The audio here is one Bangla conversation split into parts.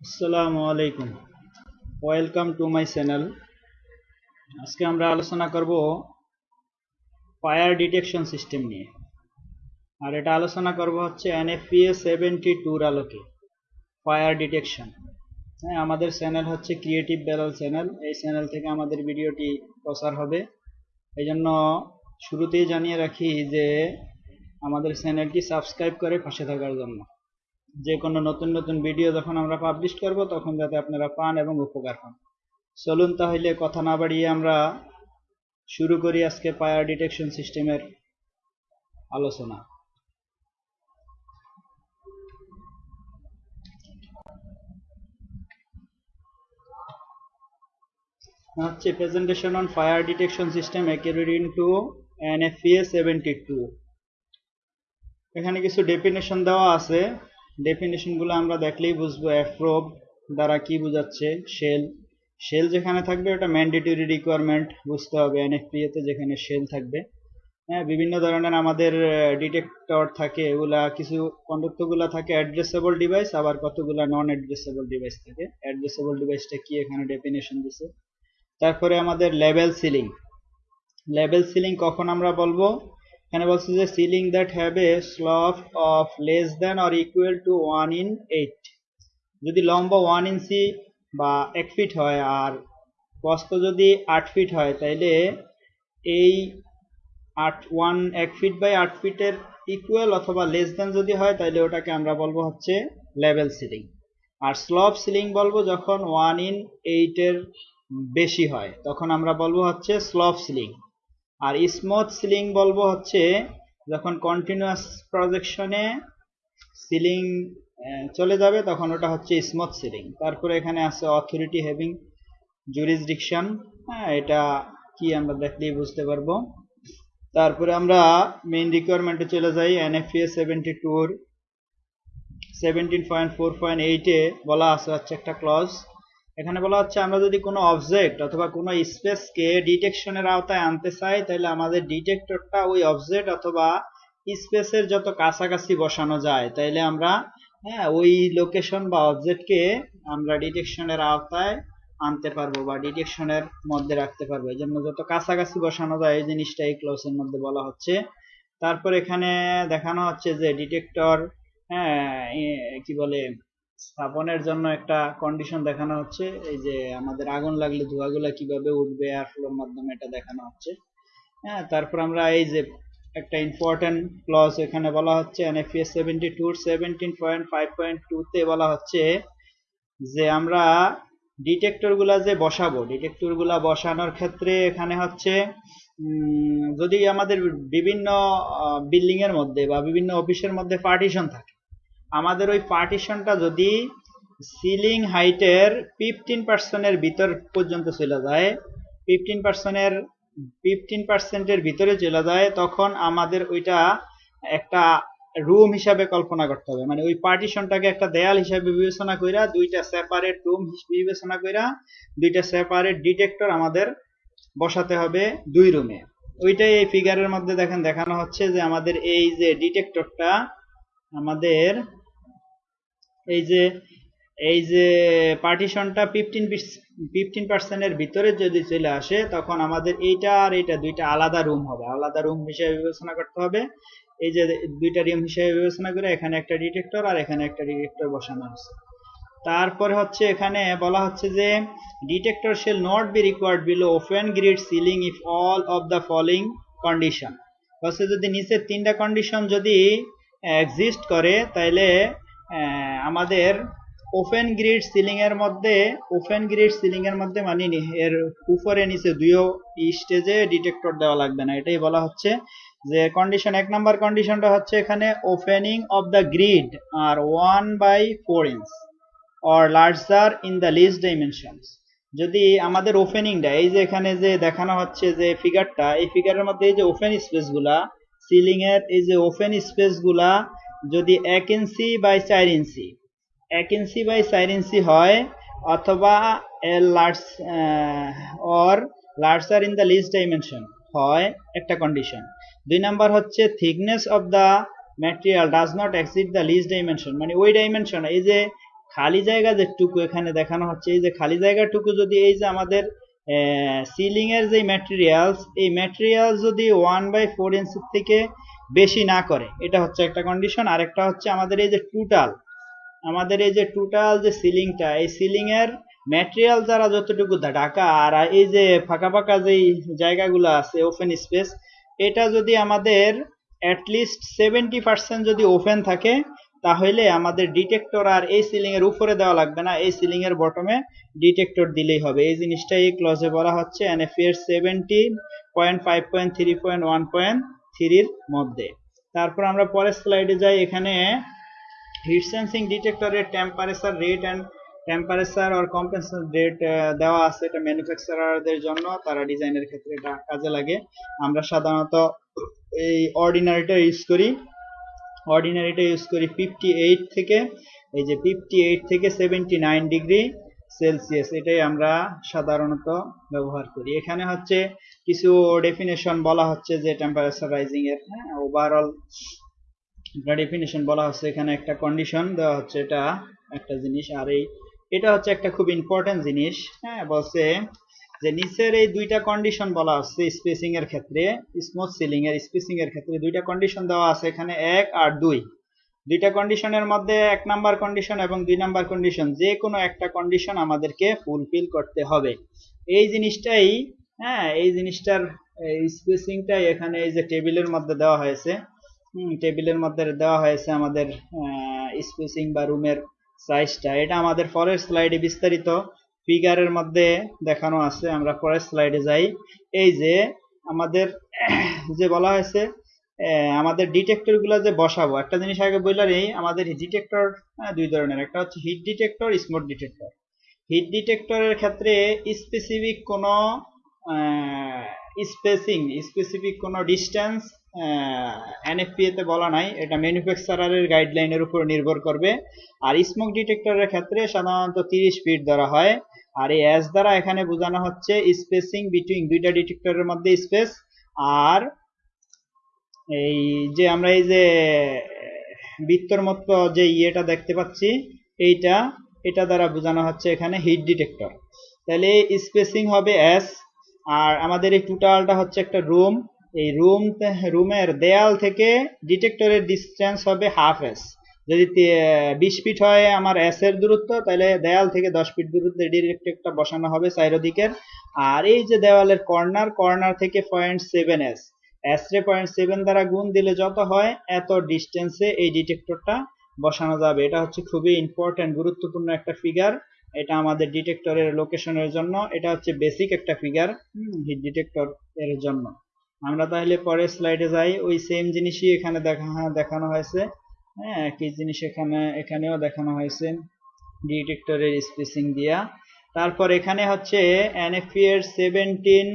আসসালামু আলাইকুম। ওয়েলকাম টু মাই চ্যানেল আজকে আমরা আলোচনা করব ফায়ার ডিটেকশন সিস্টেম নিয়ে। আর এটা আলোচনা করব হচ্ছে এনএফপিএ সেভেন্টি টুর আলোকে, ফায়ার ডিটেকশন। হ্যাঁ আমাদের চ্যানেল হচ্ছে ক্রিয়েটিভ বেলাল চ্যানেল এই চ্যানেল থেকে আমাদের ভিডিওটি প্রচার হবে। এই জন্য শুরুতেই জানিয়ে রাখি যে আমাদের চ্যানেলটি সাবস্ক্রাইব করে পাশে থাকার জন্য। যে কোনো নতুন নতুন ভিডিও যখন আমরা পাবলিশ করব, তখন যাতে আপনারা পান এবং উপকার পান। চলুন তাহলে কথা না বাড়িয়ে আমরা শুরু করি আজকে ফায়ার ডিটেকশন সিস্টেমের আলোচনা। হচ্ছে presentation on fire detection system according to NFPA seventy two এখানে কিছু ডেফিনেশন দেওয়া আছে। ডেফিনেশনগুলো আমরা দেখলেই বুঝব অ্যাফ্রোব দ্বারা কি বোঝাচ্ছে? শেল শেল যেখানে থাকবে ওটা ম্যান্ডেটরি রিকোয়ারমেন্ট বুঝতে হবে। এনএফপিএ তে যেখানে শেল থাকবে। হ্যাঁ বিভিন্ন ধরনের আমাদের ডিটেক্টর থাকে, এগুলা কিছু কন্ডক্টরগুলো থাকে অ্যাড্রেসেবল ডিভাইস আবার কতগুলা নন অ্যাড্রেসেবল ডিভাইস থাকে। অ্যাড্রেসেবল ডিভাইসটা কি এখানে ডেফিনেশন দিছে? তারপরে আমাদের লেভেল সিলিং লেভেল সিলিং কখন আমরা বলব? এখানে বলছে যে ceiling that have a slope of less than or equal to one in eight যদি লম্বা ওয়ান ইঞ্চি বা এক ফিট হয় আর প্রস্থ যদি আট ফিট হয়, তাইলে এই আট ওয়ান এক ফিট বাই আট ফিটের ইকুয়াল অথবা লেস দ্যান যদি হয় তাহলে ওটাকে আমরা বলব হচ্ছে লেভেল সিলিং আর স্লপ সিলিং বলব যখন ওয়ান ইন এইটের বেশি হয়, তখন আমরা বলব হচ্ছে স্লপ সিলিং আর স্মুথ সিলিং বলব হচ্ছে যখন কন্টিনিউয়াস প্রজেকশনে সিলিং চলে যাবে, তখন ওটা হচ্ছে স্মুথ সিলিং তারপরে এখানে আছে অথরিটি হ্যাভিং জুরিসডিকশন হ্যাঁ এটা কি আমরা দেখলেই বুঝতে পারব। তারপরে আমরা মেইন রিকোয়ারমেন্টে চলে যাই এনএফএ সেভেন্টি টুর সেভেন্টিন পয়েন্ট ফোর পয়েন্ট এইটে বলা আছে হচ্ছে একটা ক্লজ এখানে বলা হচ্ছে, আমরা যদি কোনো অবজেক্ট অথবা কোনো স্পেসকে ডিটেকশনের আওতায় আনতে চাই, তাহলে আমাদের ডিটেক্টরটা ওই অবজেক্ট অথবা স্পেসের যত কাছাকাছি বসানো যায়, তাইলে আমরা হ্যাঁ ওই লোকেশন বা অবজেক্টকে আমরা ডিটেকশনের আওতায় আনতে পারব বা ডিটেকশনের মধ্যে রাখতে পারব। এই জন্য যত কাছাকাছি বসানো যায়, এই জিনিসটা এই ক্লসের মধ্যে বলা হচ্ছে। তারপর এখানে দেখানো হচ্ছে যে ডিটেক্টর হ্যাঁ কি বলে স্থাপনের জন্য একটা কন্ডিশন দেখানো হচ্ছে। এই যে আমাদের আগুন লাগলে ধোঁয়াগুলা কীভাবে উঠবে ফ্লোর মাধ্যমে এটা দেখানো হচ্ছে। হ্যাঁ তারপর আমরা এই যে একটা ইম্পর্টেন্ট ক্লজ এখানে বলা হচ্ছে NFS seventy two seventeen point five point টুতে বলা হচ্ছে যে আমরা ডিটেক্টরগুলা যে বসাবো ডিটেক্টরগুলা বসানোর ক্ষেত্রে এখানে হচ্ছে যদি আমাদের বিভিন্ন বিল্ডিং এর মধ্যে বা বিভিন্ন অফিসের মধ্যে পার্টিশন থাকে আমাদের ওই পার্টিশনটা যদি সিলিং হাইটের ফিফটিন পার্সেন্টের ভিতর পর্যন্ত চলে যায় ফিফটিন পার্সেন্টের ফিফটিন পার্সেন্টের ভিতরে চলে যায়, তখন আমাদের ওইটা একটা রুম হিসাবে কল্পনা করতে হবে। মানে ওই পার্টিশনটাকে একটা দেয়াল হিসাবে বিবেচনা কইরা, দুইটা সেপারেট রুম বিবেচনা কইরা, দুইটা সেপারেট ডিটেক্টর আমাদের বসাতে হবে দুই রুমে ওইটাই এই ফিগারের মধ্যে দেখেন দেখানো হচ্ছে যে আমাদের এই যে ডিটেক্টরটা আমাদের এই যে এই যে পার্টিশনটা ফিফটিন ফিফটিন পার্সেন্টের ভিতরে যদি চলে আসে, তখন আমাদের এইটা আর এইটা দুইটা আলাদা রুম হবে। আলাদা রুম হিসেবে বিবেচনা করতে হবে। এই যে দুইটা রুম হিসেবে বিবেচনা করে এখানে একটা ডিটেক্টর আর এখানে একটা ডিটেক্টর বসানো হচ্ছে তারপরে হচ্ছে এখানে বলা হচ্ছে যে detector shall not be required below open grid ceiling if all of the following condition হচ্ছে যদি নিচের তিনটা কন্ডিশন যদি এক্সিস্ট করে, তাইলে আমাদের ওপেন গ্রিড সিলিং এর মধ্যে ওপেন গ্রিড সিলিং এর মধ্যে মানে এর উপরে নিচে দুইও স্টেজে ডিটেক্টর দেওয়া লাগবে না। এটাই বলা হচ্ছে যে কন্ডিশন এক নাম্বার কন্ডিশনটা হচ্ছে এখানে opening of the grid are one by four inch or larger in the list dimensions যদি আমাদের ওপেনিংটা এই যে এখানে যে দেখানো হচ্ছে যে ফিগারটা এই ফিগারের মধ্যে এই যে ওপেন স্পেসগুলা সিলিং এর এই যে ওপেন স্পেসগুলা যদি এক ইঞ্চি বাই চার ইঞ্চি। এক ইঞ্চি বাই চার ইঞ্চি হয় অথবা large or larger in the least dimension হয় একটা কন্ডিশন দুই নাম্বার হচ্ছে thickness of the material does not exceed the least dimension মানে ওই ডাইমেনশন এই যে খালি জায়গা যেটুকু এখানে দেখানো হচ্ছে, এই যে খালি জায়গাটুকু যদি এই যে আমাদের সিলিং এর যে ম্যাটেরিয়ালস এই ম্যাটেরিয়াল যদি ওয়ান বাই ফোর ইঞ্চির থেকে বেশি না করে। এটা হচ্ছে একটা কন্ডিশন আরেকটা হচ্ছে আমাদের এই যে টোটাল আমাদের এই যে টোটাল যে সিলিংটা এই সিলিং এর ম্যাটেরিয়াল যারা যতটুকু ঢাকা আর এই যে ফাঁকা ফাঁকা যেই জায়গাগুলো আছে ওপেন স্পেস এটা যদি আমাদের অ্যাটলিস্ট সেভেন্টি পার্সেন্ট যদি ওপেন থাকে, তাহলে আমাদের ডিটেক্টর আর এই সিলিং এর উপরে দেওয়া লাগবে না। এই সিলিং এর বটমে ডিটেক্টর দিলেই হবে। এই জিনিসটা এই ক্লজে বলা হচ্ছে এনএফিএর seventeen point five point three point one point থ্রির মধ্যে। তারপর আমরা পরের স্লাইডে যাই। এখানে হিট সেন্সিং ডিটেক্টরের টেম্পারেচার রেট অ্যান্ড টেম্পারেচার আর কম্পেনসেশন রেট দেওয়া আছে। এটা ম্যানুফ্যাকচারারদের জন্য, তারা ডিজাইনের ক্ষেত্রে এটা কাজে লাগে। আমরা সাধারণত এই অর্ডিনারিটা ইউজ করি। অর্ডিনারিটা ইউজ করি ফিফটি এইট থেকে। এই যে ফিফটি এইট থেকে সেভেন্টি নাইন ডিগ্রি সেলসিয়াস এটাই আমরা সাধারণত ব্যবহার করি। এখানে হচ্ছে কিছু ডেফিনেশন বলা হচ্ছে যে টেম্পারেচার রাইজিং এর। হ্যাঁ ওভারঅল ডেফিনেশন বলা হচ্ছে এখানে একটা কন্ডিশন দেওয়া হচ্ছে এটা একটা জিনিস। আর এই, এটা হচ্ছে একটা খুব ইম্পর্টেন্ট জিনিস। হ্যাঁ বলছে যে নিচের এই দুইটা কন্ডিশন বলা হচ্ছে স্পেসিং এর ক্ষেত্রে স্মুথ সিলিং এর স্পেসিং এর ক্ষেত্রে দুইটা কন্ডিশন দেওয়া আছে এখানে এক আর দুই। দুইটা কন্ডিশনের মধ্যে এক নাম্বার কন্ডিশন এবং দুই নাম্বার কন্ডিশন যে কোনো একটা কন্ডিশন আমাদেরকে ফুলফিল করতে হবে। এই জিনিসটাই হ্যাঁ এই জিনিসটার স্পেসিংটাই এখানে এই যে টেবিলের মধ্যে দেওয়া হয়েছে টেবিলের মধ্যে দেওয়া হয়েছে আমাদের স্পেসিং বা রুমের সাইজটা এটা আমাদের পরের স্লাইডে বিস্তারিত ফিগারের মধ্যে দেখানো আছে। আমরা পরের স্লাইডে যাই। এই যে আমাদের, যে বলা হয়েছে আমাদের ডিটেক্টরগুলা যে বসাবো, একটা জিনিস আগে বললাম এই আমাদের ডিটেক্টর দুই ধরনের, একটা হচ্ছে heat detector smoke detector heat ডিটেক্টরের ক্ষেত্রে স্পেসিফিক কোনো স্পেসিং স্পেসিফিক কোনো ডিস্টেন্স এনএফপিএ তে বলা নাই, এটা ম্যানুফ্যাকচারারের গাইডলাইনের উপর নির্ভর করবে। আর স্মোক ডিটেক্টরের ক্ষেত্রে সাধারণত তিরিশ ফিট ধরা হয়। আর এই এস দ্বারা এখানে বোঝানো হচ্ছে স্পেসিং বিটুইন দুইটা ডিটেক্টরের মধ্যে স্পেস আর এই যে আমরা এই যে, বৃত্তর মতো যে ইয়েটা দেখতে পাচ্ছি, এইটা, এটা দ্বারা বোঝানো হচ্ছে এখানে হিট ডিটেক্টর। তাহলে স্পেসিং হবে এস আর আমাদের এই টোটালটা হচ্ছে একটা রুম। এই রুম, রুমের দেয়াল থেকে ডিটেক্টরের ডিস্টেন্স হবে হাফ এস যদি বিশ ফিট হয় আমার এস এর দূরত্ব, তাহলে দেয়াল থেকে দশ ফিট দূরত্বে ডিটেক্টরটা বসানো হবে চাইরদিকের আর এই যে দেওয়ালের কর্নার কর্নার থেকে পয়েন্ট সেভেন এস এস রে পয়েন্ট সেভেন দ্বারা গুণ দিলে যত হয়, এত ডিস্টেন্সে এই ডিটেক্টরটা বসানো যাবে। এটা হচ্ছে খুবই ইম্পর্টেন্ট গুরুত্বপূর্ণ একটা ফিগার এটা আমাদের ডিটেক্টরের লোকেশনের জন্য, এটা হচ্ছে বেসিক একটা ফিগার হিট ডিটেক্টর এর জন্য। আমরা তাহলে পরের স্লাইডে যাই। ওই সেম জিনিসই এখানে দেখা দেখানো হয়েছে। হ্যাঁ একই জিনিস এখানে, এখানেও দেখানো হয়েছে ডিটেক্টরের স্পেসিং দিয়া। তারপর এখানে হচ্ছে এনএফপি এর seventeen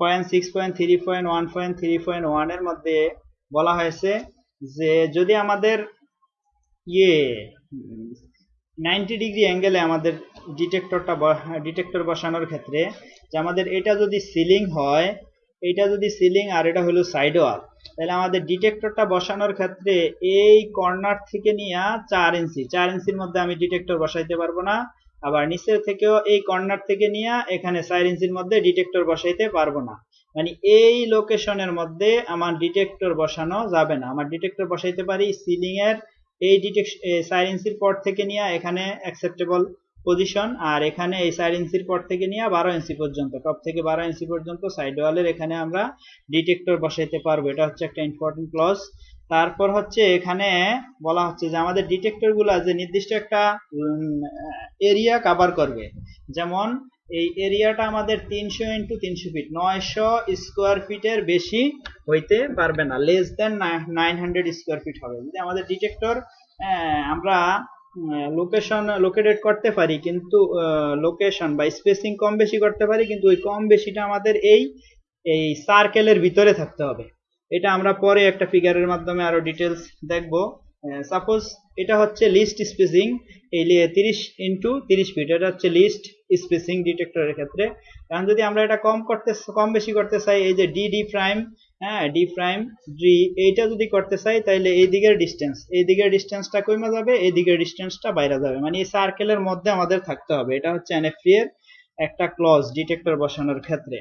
point, six point, three point, one point, three point, ওয়ানের মধ্যে বলা হয়েছে যে যদি আমাদের ইয়ে নাইনটি ডিগ্রি অ্যাঙ্গেলে আমাদের ডিটেক্টরটা ডিটেক্টর বসানোর ক্ষেত্রে যে আমাদের এটা যদি সিলিং হয়, এটা যদি সিলিং আর এটা হলো সাইড ওয়াল, তাহলে আমাদের ডিটেক্টরটা বসানোর ক্ষেত্রে এই কর্নার থেকে নিয়ে চার ইঞ্চি, চার ইঞ্চির মধ্যে আমি ডিটেক্টর বসাইতে পারব না। আবার নিচের থেকেও এই কর্নার থেকে নিয়ে এখানে চার ইঞ্চির মধ্যে ডিটেক্টর বসাইতে পারব না। মানে এই লোকেশনের মধ্যে আমার ডিটেক্টর বসানো যাবে না। আমার ডিটেক্টর বসাইতে পারি সিলিং এর এই চার ইঞ্চির পর থেকে নিয়ে এখানে অ্যাকসেপ্টেবল পজিশন আর এখানে এই চার ইঞ্চির পর থেকে নিয়ে বারো ইঞ্চি পর্যন্ত টপ থেকে বারো ইঞ্চি পর্যন্ত সাইড ওয়ালের এখানে আমরা ডিটেক্টর বসাইতে পারব। এটা হচ্ছে একটা ইম্পর্টেন্ট ক্লজ তারপর হচ্ছে এখানে বলা হচ্ছে যে আমাদের ডিটেক্টরগুলা যে নির্দিষ্ট একটা এরিয়া কাভার করবে। যেমন এই এরিয়াটা আমাদের তিনশো ইন্টু তিনশো ফিট নয়শো স্কোয়ার ফিটের বেশি হইতে পারবে না less than nine hundred square feet হবে। যদি আমাদের ডিটেক্টর আমরা লোকেশন লোকেটেড করতে পারি, কিন্তু লোকেশন বা স্পেসিং কম বেশি করতে পারি, কিন্তু ওই কম বেশিটা আমাদের এই এই সার্কেলের ভিতরে থাকতে হবে। এটা আমরা পরে একটা ফিগারের মাধ্যমে আরও ডিটেলস দেখব। সাপোজ এটা হচ্ছে লিস্ট স্পেসিং এই তিরিশ ইন্টু তিরিশ ফিট এটা হচ্ছে লিস্ট স্পেসিং ডিটেক্টরের ক্ষেত্রে। কারণ যদি আমরা এটা কম করতে কম বেশি করতে চাই, এই যে ডি ডি প্রাইম হ্যাঁ ডি প্রাইম ডি এইটা যদি করতে চাই তাহলে এই দিকের ডিস্টেন্স এই দিকের ডিস্টেন্সটা কমে যাবে, এই দিকের ডিস্টেন্সটা বাইরে যাবে। মানে এই সার্কেলের মধ্যে আমাদের থাকতে হবে। এটা হচ্ছে এনএফপি এর একটা ক্লজ ডিটেক্টর বসানোর ক্ষেত্রে।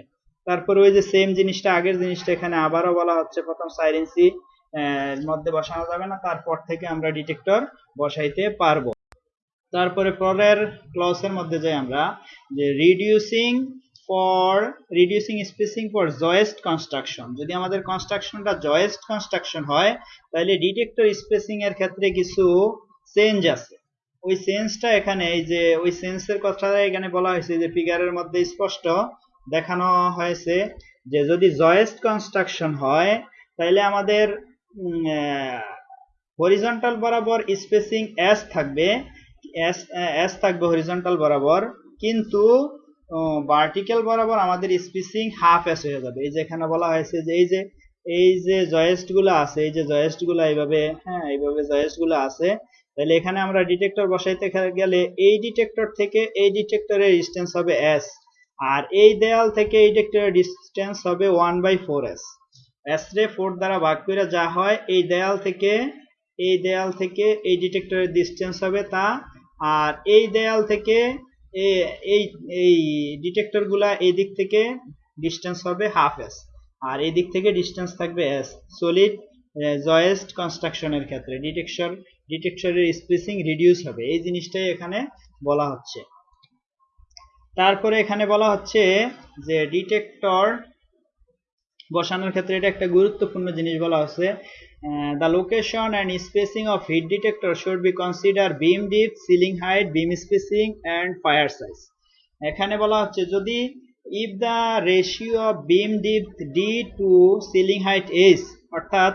তারপরে ওই যে সেম জিনিসটা, আগের জিনিসটা এখানে আবারও বলা হচ্ছে, প্রথম সাইরেন্সি মধ্যে বসানো যাবে না, তারপর থেকে আমরা ডিটেক্টর বসাইতে পারব। তারপরে পরের ক্লসের মধ্যে যাই আমরা, যে reducing for reducing spacing for joist construction যদি আমাদের কনস্ট্রাকশনটা জয়েস্ট কনস্ট্রাকশন হয়, তাহলে ডিটেক্টর স্পেসিং এর ক্ষেত্রে কিছু চেঞ্জ আছে। ওই সেন্সটা এখানে, এই যে, ওই সেন্সের কথা এখানে বলা হয়েছে, যে ফিগারের মধ্যে স্পষ্ট দেখানো হয়েছে যে যদি জয়েস্ট কনস্ট্রাকশন হয় তাহলে আমাদের হরিজন্টাল বরাবর স্পেসিং এস থাকবে। এস থাকবে হরিজন্টাল বরাবর, কিন্তু ভার্টিক্যাল বরাবর আমাদের স্পেসিং হাফ এস হয়ে যাবে। এই যে এখানে বলা হয়েছে যে এই যে এই যে জয়েস্টগুলো আছে, এই যে জয়েস্টগুলো এইভাবে হ্যাঁ এইভাবে জয়েস্টগুলো আছে তাহলে এখানে আমরা ডিটেক্টর বসাইতে গেলে এই ডিটেক্টর থেকে এই ডিটেক্টরের ডিস্টেন্স হবে এস আর এই দেয়াল থেকে এই ডিটেক্টরের ডিস্টেন্স হবে one by four S S রে ফোর দ্বারা ভাগ করে যা হয়, এই দেয়াল থেকে, এই দেয়াল থেকে এই ডিটেক্টরের ডিস্টেন্স হবে তা। আর এই দেয়াল থেকে এই এই ডিটেক্টরগুলা এই দিক থেকে ডিস্টেন্স হবে হাফ এস আর এই দিক থেকে ডিস্টেন্স থাকবে এস সলিড জয়েস্ট কনস্ট্রাকশনের ক্ষেত্রে। ডিটেকশন ডিটেক্টরের স্পেসিং রিডিউস হবে। এই জিনিসটাই এখানে বলা হচ্ছে। তারপরে এখানে বলা হচ্ছে যে ডিটেক্টর বসানোর ক্ষেত্রে এটা একটা গুরুত্বপূর্ণ জিনিস বলা হচ্ছে। The location and spacing of heat detector should be consider beam deep ceiling height beam spacing and fire size এখানে বলা হচ্ছে যদি if the ratio of beam deep D to ceiling height S অর্থাৎ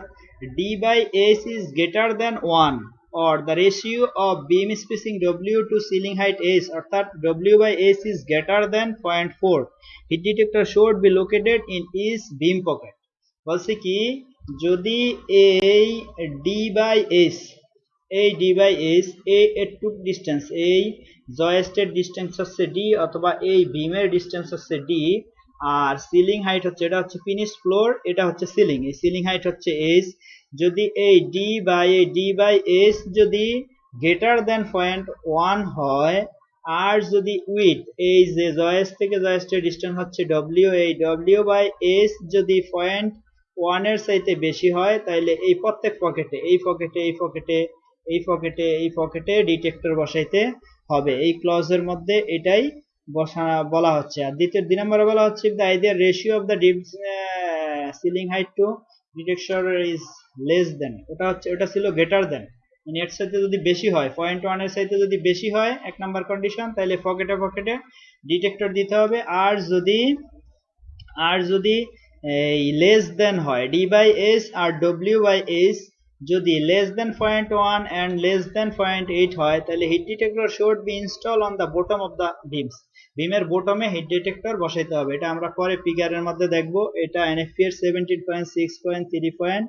D by S is greater than one or the ratio of beam spacing W to ceiling height S অর্থাৎ W by S is greater than 0.4 heat detector should be located in each beam pocket বলছে কি যদি এই D by S এই D by S এই এটুক ডিস্টেন্স এই জয়েস্টের ডিস্টেন্স হচ্ছে D অথবা এই বিমের ডিস্টেন্স হচ্ছে D আর সিলিং হাইট হচ্ছে, এটা হচ্ছে ফিনিশ ফ্লোর এটা হচ্ছে সিলিং এই সিলিং হাইট হচ্ছে এস যদি এই ডি বাই এই ডি বাই এস যদি গ্রেটার দেন পয়েন্ট ওয়ান হয়, আর যদি উইথ এই যে জয়েস থেকে জয়েস্টের ডিস্টেন্স হচ্ছে ডব্লিউ এই ডব্লিউ বাই এস যদি পয়েন্ট ওয়ানের চাইতে বেশি হয় তাহলে এই প্রত্যেক পকেটে এই পকেটে এই পকেটে এই পকেটে এই পকেটে ডিটেক্টর বসাইতে হবে। এই ক্লজের মধ্যে এটাই বসা বলা হচ্ছে। আর দ্বিতীয় দুই নম্বরে বলা হচ্ছে দ্য আইডিয়ার ratio of the deep ceiling height to detector is less than ওটা হচ্ছে, ওটা ছিল গ্রেটার দেন মানে এর সাথে যদি বেশি হয় পয়েন্ট ওয়ানের সাথে যদি বেশি হয়, এক নাম্বার কন্ডিশন তাহলে পকেটে পকেটে ডিটেক্টর দিতে হবে। আর যদি আর যদি, এই লেস দেন হয় ডি বাই এস আর ডব্লিউ বাই এস যদি point one and less than point eight হয়, তাহলে heat detector should be install on the bottom of the beams বিমের বোটমে হিট ডিটেক্টর বসাইতে হবে। এটা আমরা পরে ফিগারের মধ্যে দেখব। এটা এনএফপি এর seventeen point six point three point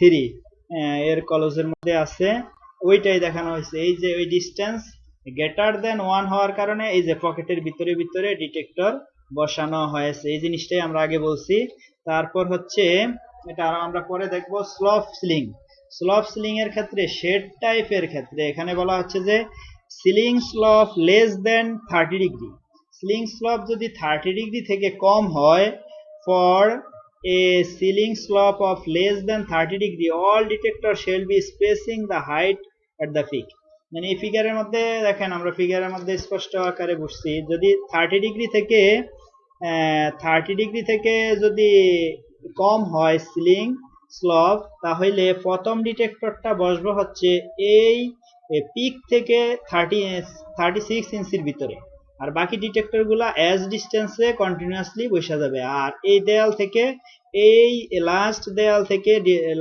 three এর কলেজের মধ্যে আছে। ওইটাই দেখানো হয়েছে। এই যে ওই ডিস্টেন্স গ্রেটার দেন ওয়ান হওয়ার কারণে এই যে পকেটের ভিতরে ভিতরে ডিটেক্টর বসানো হয়েছে। এই জিনিসটাই আমরা আগে বলছি। তারপর হচ্ছে, এটা আমরা পরে দেখব স্লফ সিলিং স্লফ সিলিং এর ক্ষেত্রে শেড টাইপের ক্ষেত্রে এখানে বলা হচ্ছে যে ceiling slope less than thirty degree ceiling slope যদি থার্টি ডিগ্রি থেকে কম হয় for a ceiling slope of less than thirty degree all detector shall be spacing the height at the peak মানে এই ফিগারের মধ্যে দেখেন, আমরা ফিগারের মধ্যে স্পষ্ট আকারে বুঝছি যদি থার্টি ডিগ্রি থেকে থার্টি ডিগ্রি থেকে যদি কম হয় সিলিং স্লপ তাহলে প্রথম ডিটেক্টরটা বসবে হচ্ছে এই পিক থেকে থার্টি থার্টি সিক্স ইঞ্চির ভিতরে। আর বাকি ডিটেক্টরগুলা অ্যাজ ডিস্টেন্সে কন্টিনিউয়াসলি বসে যাবে। আর এই দেয়াল থেকে, এই লাস্ট দেয়াল থেকে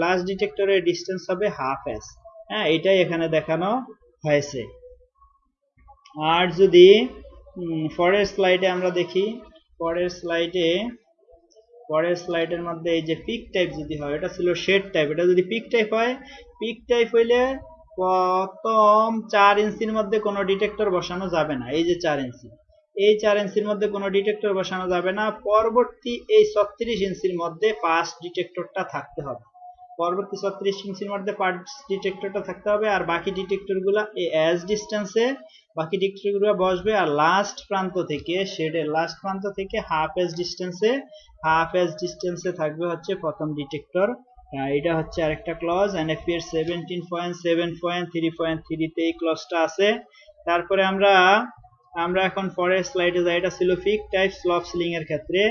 লাস্ট ডিটেক্টরের ডিস্টেন্স হবে হাফ এস হ্যাঁ এটাই এখানে দেখানো হয়েছে। আর যদি পরের স্লাইডে আমরা দেখি, পরের স্লাইডে পরের স্লাইডের মধ্যে এই যে পিক টাইপ যদি হয়, এটা ছিল শেড টাইপ এটা যদি পিক টাইপ হয় পিক টাইপ হইলে প্রথম চার ইঞ্চির মধ্যে কোনো ডিটেক্টর বসানো যাবে না, এই যে চার ইঞ্চি। এই চার ইঞ্চির মধ্যে কোনো ডিটেক্টর বসানো যাবে না, পরবর্তী এই ছত্রিশ ইঞ্চির মধ্যে পাঁচ ডিটেক্টরটা থাকতে হবে। পরবর্তী ছত্রিশ ইঞ্চির মধ্যে পাঁচ ডিটেক্টরটা থাকতে হবে, আর বাকি ডিটেক্টরগুলা এস ডিস্টেন্সে বাকি ডিটেক্টরগুলো বসবে, আর লাস্ট প্রান্ত থেকে শেডের লাস্ট প্রান্ত থেকে হাফ এস ডিস্টেন্সে হাফ এস ডিস্টেন্সে থাকবে হচ্ছে প্রথম ডিটেক্টর এটা হচ্ছে আরেকটা ক্লজ এনএফপি এর seventeen point seven point three point এই ক্লজটা আছে। তারপরে আমরা আমরা এখন পরের স্লাইডে যাই, এটা ছিল ফিক টাইপ স্লপ সিলিং এর ক্ষেত্রে।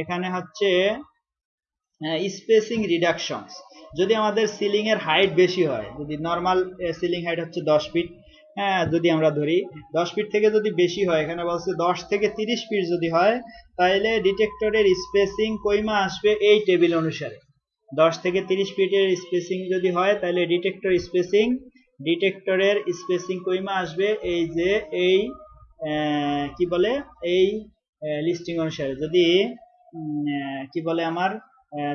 এখানে হচ্ছে স্পেসিং রিডাকশনস যদি আমাদের সিলিং এর হাইট বেশি হয়, যদি নর্মাল সিলিং হাইট হচ্ছে দশ ফিট হ্যাঁ যদি আমরা ধরি, দশ ফিট থেকে যদি বেশি হয়, এখানে বলছে দশ থেকে তিরিশ ফিট যদি হয় তাহলে ডিটেক্টরের স্পেসিং কইমা আসবে এই টেবিল অনুসারে। দশ থেকে তিরিশ ফিটের স্পেসিং যদি হয় তাহলে ডিটেক্টর স্পেসিং ডিটেক্টরের স্পেসিং কইমা আসবে এই যে এই কি বলে? এই লিস্টিং অনুসারে। যদি কি বলে আমার?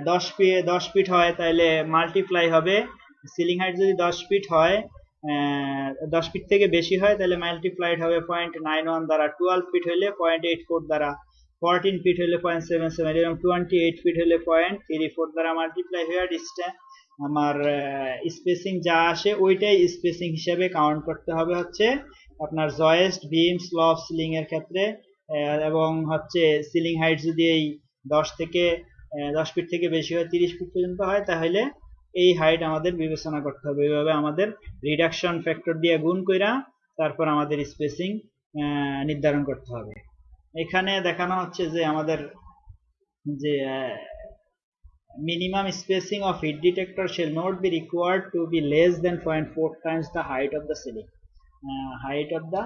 দশ ফিট দশ ফিট হয় তাহলে মাল্টিপ্লাই হবে। সিলিং হাইট যদি দশ ফিট হয় দশ ফিট থেকে বেশি হয় তাহলে মাল্টিপ্লাইড হবে পয়েন্ট নাইন ওয়ান দ্বারা টুয়েলভ ফিট হলে পয়েন্ট এইট ফোর দ্বারা ফোরটিন ফিট হলে পয়েন্ট সেভেন সেভেন এরকম টোয়েন্টি এইট ফিট হলে পয়েন্ট থ্রি ফোর দ্বারা মাল্টিপ্লাই হয়ে ডিস্টেন্স আমার স্পেসিং যা আসে ওইটাই স্পেসিং হিসেবে কাউন্ট করতে হবে হচ্ছে আপনার জয়েস্ট বিম স্লপ সিলিং এর ক্ষেত্রে এবং হচ্ছে সিলিং হাইট যদি এই দশ থেকে দশ ফিট থেকে বেশি হয় তিরিশ ফিট পর্যন্ত হয় তাহলে এই হাইট আমাদের বিবেচনা করতে হবে। এইভাবে আমাদের রিডাকশন ফ্যাক্টর দিয়ে গুণ কইরা তারপর আমাদের স্পেসিং নির্ধারণ করতে হবে। এখানে দেখানো হচ্ছে যে আমাদের যে minimum spacing of heat detector shall not be required to be less than 0.4 times the height of the ceiling. uh, height of the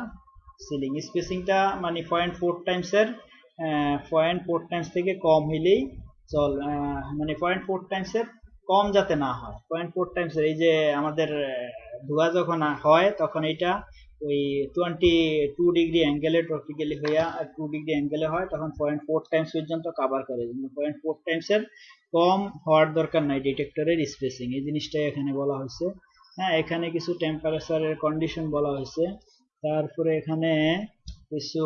ceiling. স্পেসিংটা মানে 0.4 টাইমস এর 0.4 টাইমস থেকে কম হইলেই চল মানে 0.4 টাইমস এর কম যাতে না হয়। 0.4 টাইমস এর এই যে আমাদের ধোয়া যখন হয়, তখন এটা ওই টোয়েন্টি টু ডিগ্রি অ্যাঙ্গেলে ট্রপিক্যালি হইয়া টু ডিগ্রি অ্যাঙ্গেলে হয়, তখন পয়েন্ট ফোর টাইমস পর্যন্ত কাভার করে। পয়েন্ট ফোর টাইমসের কম হওয়ার দরকার নাই ডিটেক্টরের স্পেসিং এই জিনিসটাই এখানে বলা হয়েছে। হ্যাঁ এখানে কিছু টেম্পারেচারের কন্ডিশন বলা হয়েছে। তারপরে এখানে কিছু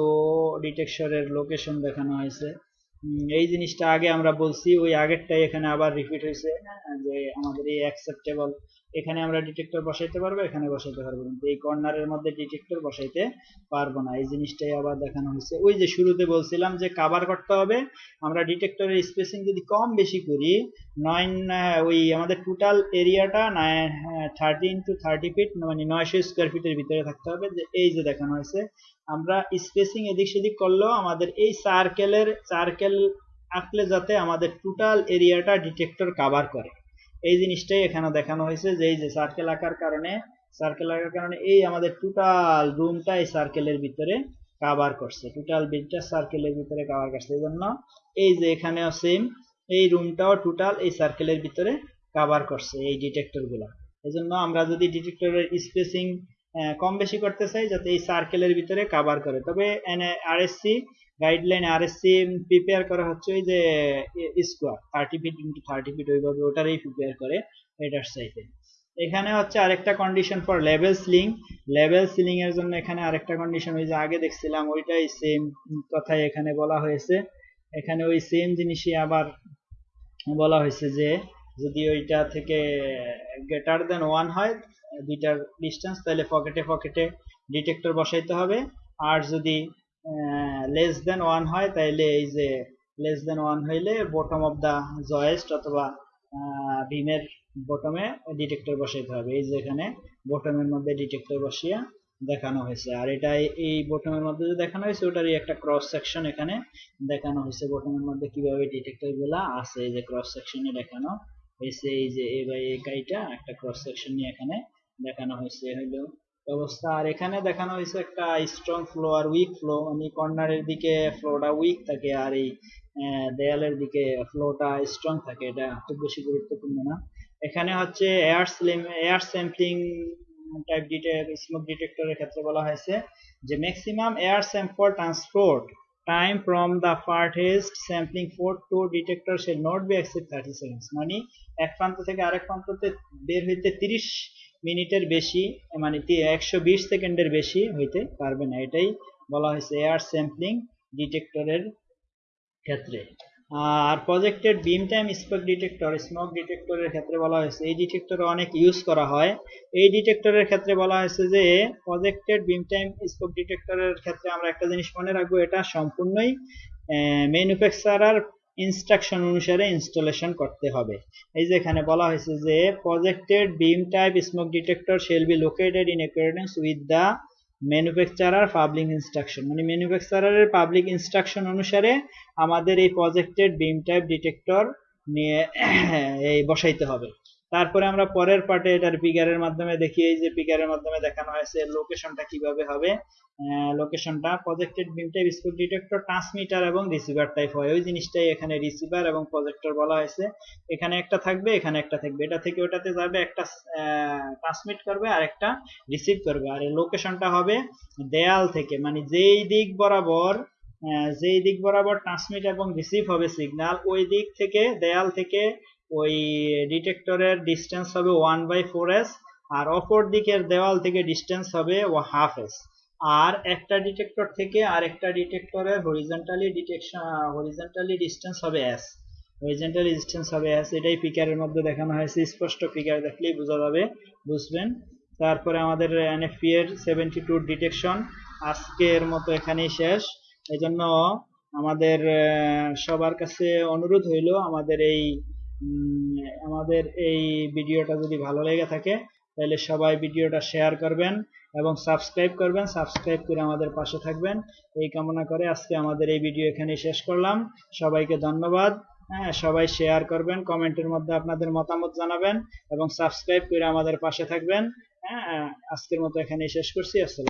ডিটেকশনের লোকেশন দেখানো হয়েছে। এই জিনিসটা আগে আমরা বলছি, ওই আগেরটাই এখানে আবার রিপিট হয়েছে, যে আমাদের এই অ্যাকসেপ্টেবল এখানে আমরা ডিটেক্টর বসাইতে পারব, এখানে বসাইতে পারব কিন্তু এই কর্নারের মধ্যে ডিটেক্টর বসাইতে পারব না। এই জিনিসটাই আবার দেখানো হয়েছে। ওই যে শুরুতে বলছিলাম যে কাভার করতে হবে, আমরা ডিটেক্টরের স্পেসিং যদি কম বেশি করি নয় ওই আমাদের টোটাল এরিয়াটা থার্টি ইন্টু থার্টি ফিট মানে নয়শো স্কোয়ার ফিটের ভিতরে থাকতে হবে। যে এই যে দেখানো হয়েছে, আমরা স্পেসিং এদিক সেদিক করলেও আমাদের এই সার্কেলের সার্কেল আঁকলে যাতে আমাদের টোটাল এরিয়াটা ডিটেক্টর কাভার করে। এই জিনিসটাই এখানে দেখানো হয়েছে যে এই যে সার্কেল আঁকার কারণে সার্কেল আঁকার কারণে এই আমাদের টোটাল রুমটা এই সার্কেলের ভিতরে কাভার করছে। টোটাল বিলটা সার্কেলের ভিতরে কাভার করছে। এই জন্য এই যে এখানেও সেম এই রুমটাও টোটাল এই সার্কেলের ভিতরে কাভার করছে এই ডিটেক্টরগুলা। এই জন্য আমরা যদি ডিটেক্টরের স্পেসিং কম বেশি করতে চাই, যাতে এই সার্কেলের ভিতরে কাভার করে। তবে আরএসসি গাইডলাইন আরএসসি প্রিপেয়ার করা হচ্ছে ওই যে square thirty feet into thirty feet ওইভাবে ওটারই প্রিপেয়ার করে এটার সাইতে এখানে হচ্ছে আরেকটা condition for level ceiling level ceiling এর জন্য এখানে আরেকটা কন্ডিশন ওই যে আগে দেখছিলাম ওইটাই সেম কথাই এখানে বলা হয়েছে। এখানে ওই সেম জিনিসই আবার বলা হয়েছে যে, যদি ওইটা থেকে গ্রেটার দেন ওয়ান হয়, দুইটার ডিস্টেন্স তাহলে পকেটে পকেটে ডিটেক্টর বসাইতে হবে। আর যদি লেস দেন ওয়ান হয়, তাইলে এই যে লেস দেন ওয়ান হইলে বটম অফ দা জয়েস্ট অথবা বিমের বটমে ডিটেক্টর বসাইতে হবে। এই যে এখানে বটমের মধ্যে ডিটেক্টর বসিয়া দেখানো হয়েছে। আর এটা এই বটমের মধ্যে যে দেখানো হয়েছে, ওটারই একটা ক্রস সেকশন এখানে দেখানো হয়েছে। বটমের মধ্যে কীভাবে ডিটেক্টরগুলা আছে, এই যে ক্রস সেকশনে দেখানো হয়েছে। এই যে এ বাই একটা ক্রস সেকশন নিয়ে এখানে দেখানো হয়েছে। হইল অবস্থা আর এখানে দেখানো হয়েছে একটা স্ট্রং ফ্লো আর উইক ফ্লো মানে কর্নারের দিকে ফ্লোটা উইক থাকে আর এই দেয়ালের দিকে ফ্লোটা স্ট্রং থাকে। এটা খুব বেশি গুরুত্বপূর্ণ না। এখানে হচ্ছে air slim air sampling type detect smoke ডিটেক্টরের ক্ষেত্রে বলা হয়েছে যে maximum air sample transport time from the farthest sampling port to detector shall not be except thirty seconds মানে এক প্রান্ত থেকে আরেক প্রান্ততে বের হইতে তিরিশ মিনিটের বেশি মানে একশো বিশ সেকেন্ডের বেশি হইতে পারবে না। এটাই বলা হয়েছে এয়ার স্যাম্পলিং ডিটেক্টরের ক্ষেত্রে। আর projected beam time smoke detector smoke ডিটেক্টরের ক্ষেত্রে বলা হয়েছে। এই ডিটেক্টর অনেক ইউজ করা হয়। এই ডিটেক্টরের ক্ষেত্রে বলা হয়েছে যে প্রজেক্টেড বিম টাইম স্মোক ডিটেক্টরের ক্ষেত্রে আমরা একটা জিনিস মনে রাখব, এটা সম্পূর্ণই ম্যানুফ্যাকচারার ইনস্ট্রাকশন অনুসারে ইনস্টলেশন করতে হবে। এই যে এখানে বলা হয়েছে যে projected beam type smoke detector shall be located in accordance with the manufacturer public instruction মানে ম্যানুফ্যাকচারারের পাবলিক ইনস্ট্রাকশন অনুসারে আমাদের এই প্রজেক্টেড বিম টাইপ ডিটেক্টর নিয়ে, এই বসাইতে হবে। তারপরে আমরা পরের পার্টে এটার পিকারের মাধ্যমে দেখি, এই যে পিকারের মাধ্যমে দেখানো হয়েছে লোকেশনটা কীভাবে হবে। লোকেশনটা projected beam type school detector transmitter এবং রিসিভার টাইপ হয়। ওই জিনিসটাই এখানে রিসিভার এবং প্রজেক্টর বলা হয়েছে। এখানে একটা থাকবে, এখানে একটা থাকবে। এটা থেকে ওটাতে যাবে, একটা ট্রান্সমিট করবে আর একটা রিসিভ করবে। আর লোকেশনটা হবে দেয়াল থেকে মানে যেই দিক বরাবর যেই দিক বরাবর ট্রান্সমিট এবং রিসিভ হবে সিগন্যাল ওই দিক থেকে দেয়াল থেকে ওই ডিটেক্টরের ডিস্টেন্স হবে ওয়ান বাই ফোর এস আর অপর দিকের দেওয়াল থেকে ডিস্টেন্স হবে ও হাফ এস আর একটা ডিটেক্টর থেকে আর একটা ডিটেক্টরের হরিজেন্টালি ডিটেকশন হরিজেন্টালি ডিস্টেন্স হবে এস হরিজন্টালি ডিস্টেন্স হবে এস এটাই পিকারের মধ্যে দেখানো হয়েছে। স্পষ্ট পিকার দেখলেই বোঝা যাবে, বুঝবেন? তারপরে আমাদের এনএফপি এর সেভেন্টি টু ডিটেকশন আজকের মতো এখানেই শেষ। এই জন্য আমাদের সবার কাছে অনুরোধ হইল আমাদের এই আমাদের এই ভিডিওটা যদি ভালো লেগে থাকে, তাহলে সবাই ভিডিওটা শেয়ার করবেন এবং সাবস্ক্রাইব করবেন। সাবস্ক্রাইব করে আমাদের পাশে থাকবেন। এই কামনা করে আজকে আমাদের এই ভিডিও এখানে শেষ করলাম। সবাইকে ধন্যবাদ। হ্যাঁ সবাই শেয়ার করবেন কমেন্টের মধ্যে আপনাদের মতামত জানাবেন এবং সাবস্ক্রাইব করে আমাদের পাশে থাকবেন। হ্যাঁ আজকের মতো এখানে শেষ করছি। আসসালাম